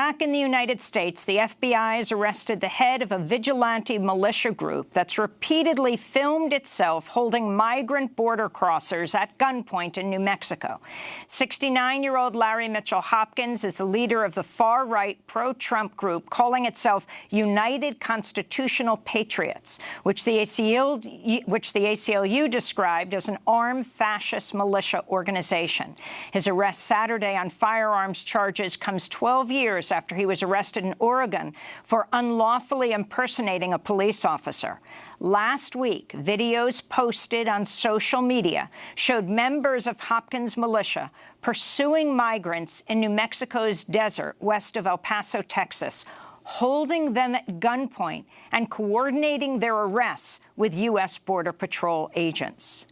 Back in the United States, the FBI has arrested the head of a vigilante militia group that's repeatedly filmed itself holding migrant border crossers at gunpoint in New Mexico. 69-year-old Larry Mitchell Hopkins is the leader of the far-right pro-Trump group calling itself United Constitutional Patriots, which the, ACLU, which the ACLU described as an armed fascist militia organization. His arrest Saturday on firearms charges comes 12 years after he was arrested in Oregon for unlawfully impersonating a police officer. Last week, videos posted on social media showed members of Hopkins militia pursuing migrants in New Mexico's desert west of El Paso, Texas, holding them at gunpoint and coordinating their arrests with U.S. Border Patrol agents.